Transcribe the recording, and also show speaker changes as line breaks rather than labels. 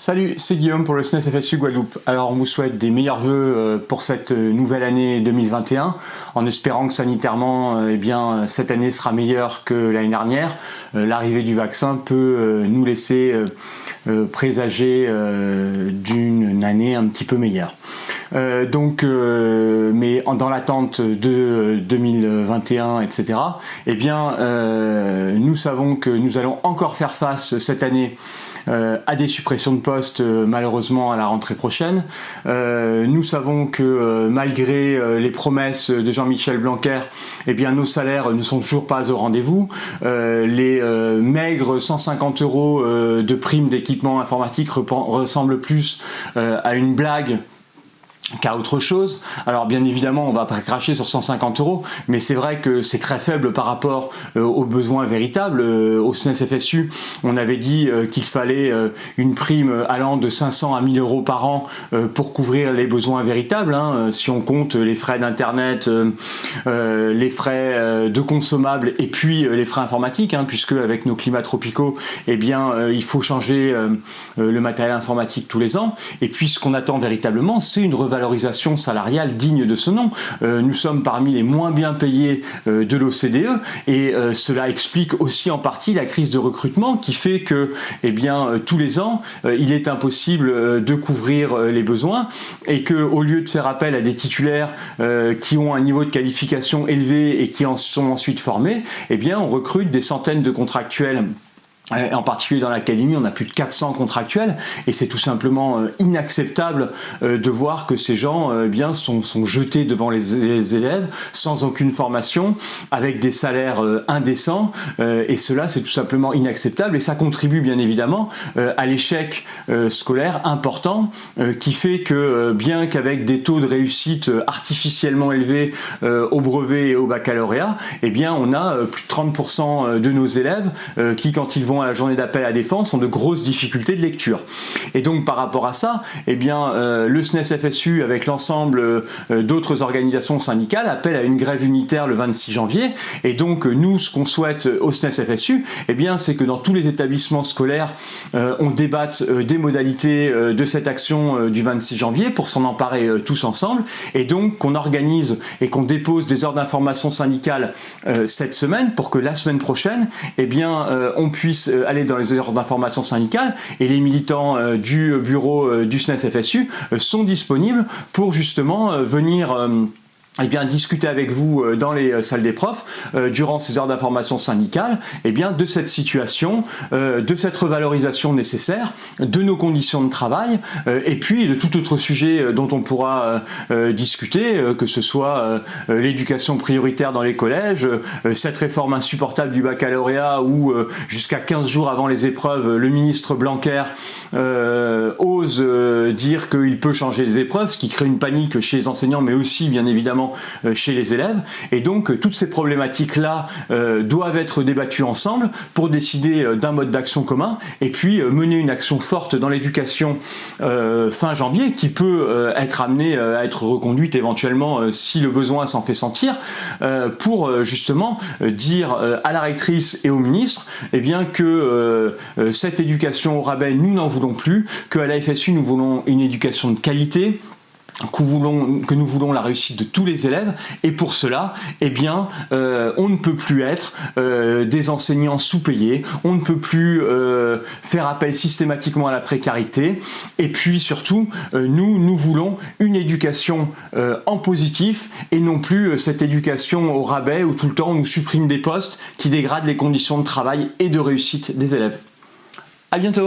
Salut, c'est Guillaume pour le SNES FSU Guadeloupe. Alors on vous souhaite des meilleurs voeux euh, pour cette euh, nouvelle année 2021 en espérant que sanitairement euh, eh bien, cette année sera meilleure que l'année dernière. L'arrivée du vaccin peut nous laisser présager d'une année un petit peu meilleure. Donc, mais dans l'attente de 2021, etc., eh bien, nous savons que nous allons encore faire face cette année à des suppressions de postes euh, malheureusement à la rentrée prochaine. Euh, nous savons que euh, malgré les promesses de Jean-Michel Blanquer, eh bien nos salaires ne sont toujours pas au rendez-vous. les maigres 150 euros de prime d'équipement informatique ressemblent plus à une blague qu'à autre chose. Alors bien évidemment, on va pas cracher sur 150 euros, mais c'est vrai que c'est très faible par rapport euh, aux besoins véritables. Euh, au SNES FSU, on avait dit euh, qu'il fallait une prime allant de 500 à 1000 euros par an pour couvrir les besoins véritables. Hein. Si on compte les frais d'internet, les frais de consommables et puis les frais informatiques, hein, puisque avec nos climats tropicaux, eh bien, il faut changer le matériel informatique tous les ans. Et puis ce qu'on attend véritablement, c'est une revalorisation valorisation salariale digne de ce nom. Euh, nous sommes parmi les moins bien payés euh, de l'OCDE et euh, cela explique aussi en partie la crise de recrutement qui fait que eh tous les ans, il est impossible de couvrir les besoins et que au lieu de faire appel à des titulaires qui ont un niveau de qualification élevé et qui en sont ensuite formés, eh bien, on recrute des centaines de contractuels en particulier dans l'académie, on a plus de 400 contractuels et c'est tout simplement euh, inacceptable euh, de voir que ces gens eh bien sont, jetés devant les, élèves sans aucune formation, avec des salaires indécents et cela c'est tout simplement inacceptable et ça contribue bien évidemment à l'échec scolaire important qui fait que bien qu'avec des taux de réussite artificiellement élevés au brevet et au baccalauréat, eh bien on a plus de 30% de nos élèves qui quand ils vont à la journée d'appel à défense ont de grosses difficultés de lecture. Et donc par rapport à ça, eh bien, euh, le SNES FSU avec l'ensemble euh, d'autres organisations syndicales appelle à une grève unitaire le 26 janvier. Et donc nous, ce qu'on souhaite au SNES FSU, eh c'est que dans tous les établissements scolaires, euh, on débatte des modalités de cette action du 26 janvier pour s'en emparer tous ensemble. Et donc qu'on organise et qu'on dépose des ordres d'information syndicales cette semaine pour que la semaine prochaine, eh bien, on puisse euh, aller dans les heures d'information syndicale et les militants euh, du bureau euh, du SNES FSU sont disponibles pour justement venir eh bien, discuter avec vous euh, dans les euh, salles des profs euh, durant ces heures d'information syndicale eh bien, de cette situation, de cette revalorisation nécessaire, de nos conditions de travail et puis de tout autre sujet dont on pourra discuter, que ce soit l'éducation prioritaire dans les collèges, cette réforme insupportable du baccalauréat où jusqu'à 15 jours avant les épreuves, le ministre Blanquer ose dire qu'il peut changer les épreuves, ce qui crée une panique chez les enseignants mais aussi bien évidemment euh, chez les élèves. Et donc, euh, toutes ces problématiques-là euh, doivent être débattues ensemble pour décider d'un mode d'action commun et puis mener une action forte dans l'éducation fin janvier qui peut être amenée à être reconduite éventuellement si le besoin s'en fait sentir pour justement dire à la rectrice et au ministre eh bien, que cette éducation au rabais, nous n'en voulons plus, qu'à la FSU, nous voulons une éducation de qualité, que, nous voulons la réussite de tous les élèves. Et pour cela eh bien euh, on ne peut plus être euh, des enseignants sous-payés. On ne peut plus euh, faire appel systématiquement à la précarité. Et puis surtout nous nous voulons une éducation en positif et non plus cette éducation au rabais où tout le temps on nous supprime des postes qui dégradent les conditions de travail et de réussite des élèves. À bientôt